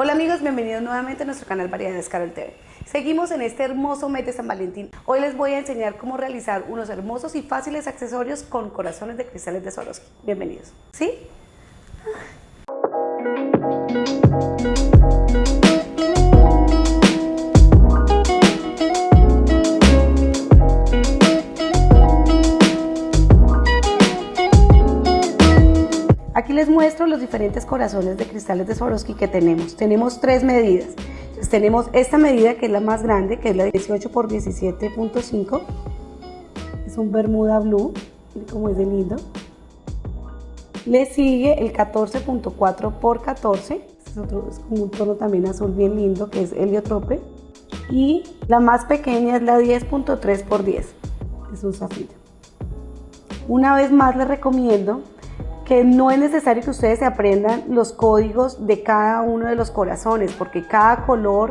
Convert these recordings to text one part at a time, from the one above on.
Hola amigos, bienvenidos nuevamente a nuestro canal Variedades Carol TV. Seguimos en este hermoso mes de San Valentín. Hoy les voy a enseñar cómo realizar unos hermosos y fáciles accesorios con corazones de cristales de Swarovski. Bienvenidos. ¿Sí? Aquí les muestro los diferentes corazones de cristales de Swarovski que tenemos. Tenemos tres medidas. Tenemos esta medida que es la más grande, que es la 18 x 17.5. Es un Bermuda Blue, cómo es de lindo. Le sigue el 14.4 x 14. es, otro, es como un tono también azul bien lindo, que es heliotrope. Y la más pequeña es la 10.3 x 10. Es un zafiro. Una vez más les recomiendo que no es necesario que ustedes se aprendan los códigos de cada uno de los corazones, porque cada color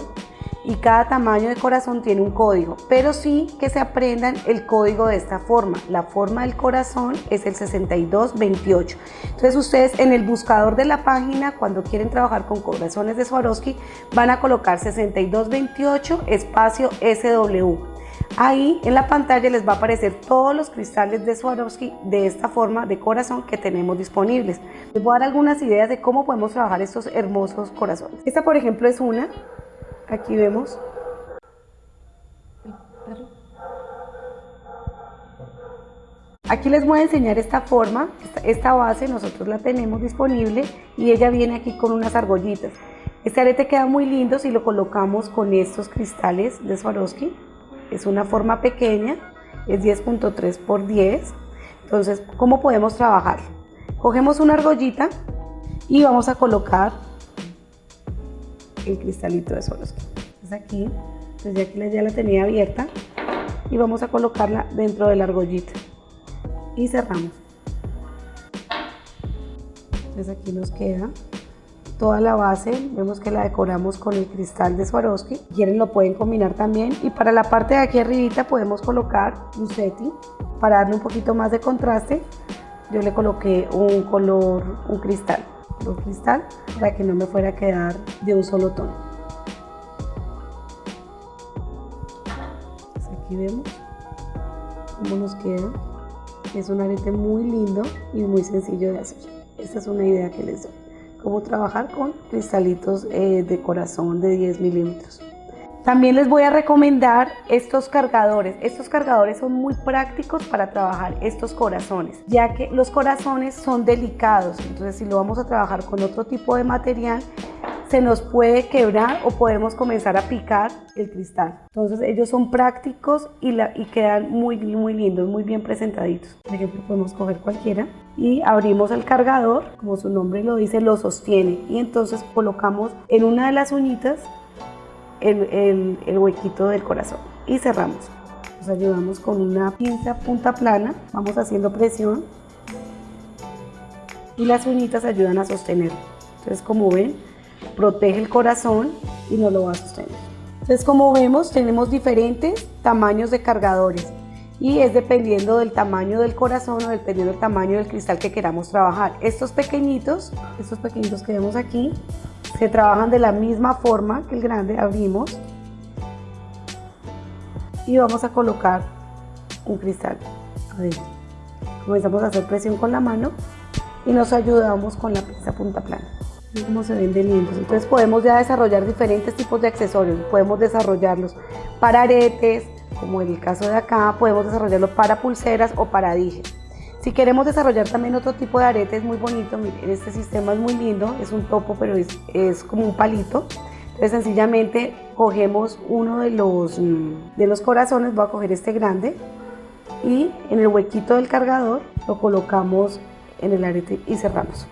y cada tamaño de corazón tiene un código, pero sí que se aprendan el código de esta forma. La forma del corazón es el 6228. Entonces ustedes en el buscador de la página, cuando quieren trabajar con corazones de Swarovski, van a colocar 6228 espacio SW. Ahí en la pantalla les va a aparecer todos los cristales de Swarovski de esta forma de corazón que tenemos disponibles. Les voy a dar algunas ideas de cómo podemos trabajar estos hermosos corazones. Esta por ejemplo es una, aquí vemos. Aquí les voy a enseñar esta forma, esta, base nosotros la tenemos disponible y ella viene aquí con unas argollitas. Este arete queda muy lindo si lo colocamos con estos cristales de Swarovski es una forma pequeña, es 10.3 por 10. Entonces, ¿cómo podemos trabajar? Cogemos una argollita y vamos a colocar el cristalito de Swarovski. Es aquí, entonces ya aquí ya la tenía abierta y vamos a colocarla dentro de la argollita y cerramos. Entonces aquí nos queda toda la base, vemos que la decoramos con el cristal de Swarovski, quieren lo pueden combinar también. Y para la parte de aquí arribita podemos colocar un setting. Para darle un poquito más de contraste, yo le coloqué un color, un cristal, un cristal para que no me fuera a quedar de un solo tono. aquí vemos cómo nos queda, es un arete muy lindo y muy sencillo de hacer, esta es una idea que les doy cómo trabajar con cristalitos eh, de corazón de 10 milímetros. También les voy a recomendar estos cargadores. Estos cargadores son muy prácticos para trabajar estos corazones, ya que los corazones son delicados. Entonces, si lo vamos a trabajar con otro tipo de material, se nos puede quebrar o podemos comenzar a picar el cristal. Entonces ellos son prácticos y, la, y quedan muy, muy lindos, muy bien presentaditos. Por ejemplo, podemos coger cualquiera y abrimos el cargador, como su nombre lo dice, lo sostiene y entonces colocamos en una de las uñitas el, el huequito del corazón y cerramos. Nos ayudamos con una pinza punta plana, vamos haciendo presión y las uñitas ayudan a sostenerlo. Entonces como ven, protege el corazón y no lo va a sostener. Entonces como vemos tenemos diferentes tamaños de cargadores y es dependiendo del tamaño del corazón o dependiendo del tamaño del cristal que queramos trabajar. Estos pequeñitos, estos pequeñitos que vemos aquí, se trabajan de la misma forma que el grande, abrimos y vamos a colocar un cristal. Comenzamos a hacer presión con la mano y nos ayudamos con la pinza punta plana cómo se ven de lindos. Entonces podemos ya desarrollar diferentes tipos de accesorios. Podemos desarrollarlos para aretes, como en el caso de acá, podemos desarrollarlo para pulseras o para dije. Si queremos desarrollar también otro tipo de aretes muy bonito, miren, este sistema es muy lindo, es un topo pero es, es como un palito. Entonces sencillamente cogemos uno de los, mm, de los corazones, voy a coger este grande y en el huequito del cargador lo colocamos en el arete y cerramos.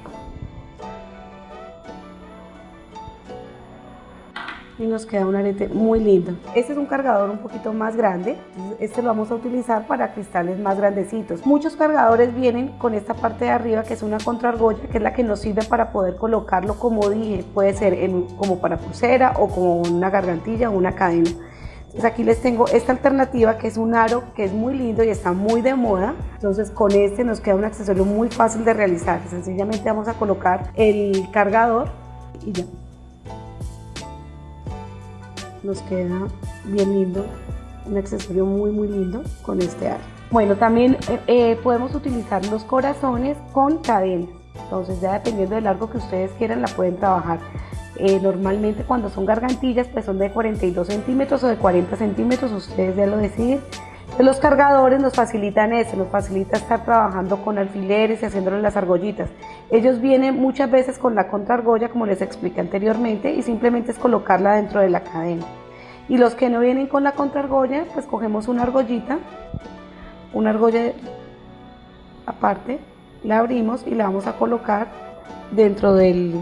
Y nos queda un arete muy lindo. Este es un cargador un poquito más grande, este lo vamos a utilizar para cristales más grandecitos. Muchos cargadores vienen con esta parte de arriba que es una contrargolla, que es la que nos sirve para poder colocarlo como dije, puede ser en, como para pulsera o como una gargantilla o una cadena. Entonces aquí les tengo esta alternativa que es un aro que es muy lindo y está muy de moda. Entonces con este nos queda un accesorio muy fácil de realizar. Sencillamente vamos a colocar el cargador y ya. Nos queda bien lindo, un accesorio muy muy lindo con este aro. Bueno, también eh, eh, podemos utilizar los corazones con cadenas, entonces ya dependiendo del largo que ustedes quieran la pueden trabajar. Eh, normalmente cuando son gargantillas pues son de 42 centímetros o de 40 centímetros, ustedes ya lo deciden. Los cargadores nos facilitan eso, nos facilita estar trabajando con alfileres y haciéndole las argollitas. Ellos vienen muchas veces con la contraargolla, como les expliqué anteriormente, y simplemente es colocarla dentro de la cadena. Y los que no vienen con la contraargolla, pues cogemos una argollita, una argolla aparte, la abrimos y la vamos a colocar dentro del,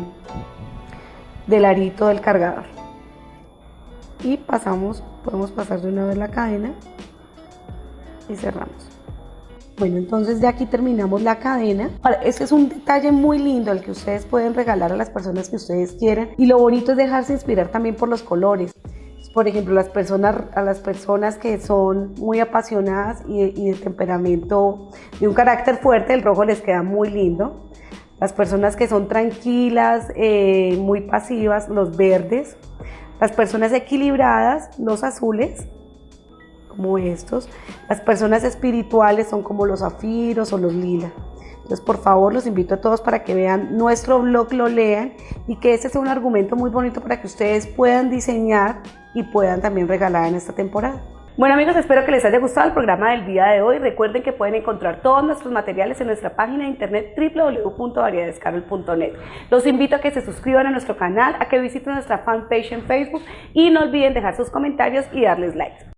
del arito del cargador. Y pasamos, podemos pasar de una vez la cadena y cerramos. Bueno, entonces de aquí terminamos la cadena. Este es un detalle muy lindo el que ustedes pueden regalar a las personas que ustedes quieran. Y lo bonito es dejarse inspirar también por los colores. Por ejemplo, las personas, a las personas que son muy apasionadas y, de temperamento, de un carácter fuerte, el rojo les queda muy lindo. Las personas que son tranquilas, eh, muy pasivas, los verdes. Las personas equilibradas, los azules como estos. Las personas espirituales son como los zafiros o los lila. Entonces, por favor, los invito a todos para que vean nuestro blog, lo lean y que este sea un argumento muy bonito para que ustedes puedan diseñar y puedan también regalar en esta temporada. Bueno amigos, espero que les haya gustado el programa del día de hoy. Recuerden que pueden encontrar todos nuestros materiales en nuestra página de internet www.variedadescarol.net. Los invito a que se suscriban a nuestro canal, a que visiten nuestra fanpage en Facebook y no olviden dejar sus comentarios y darles like.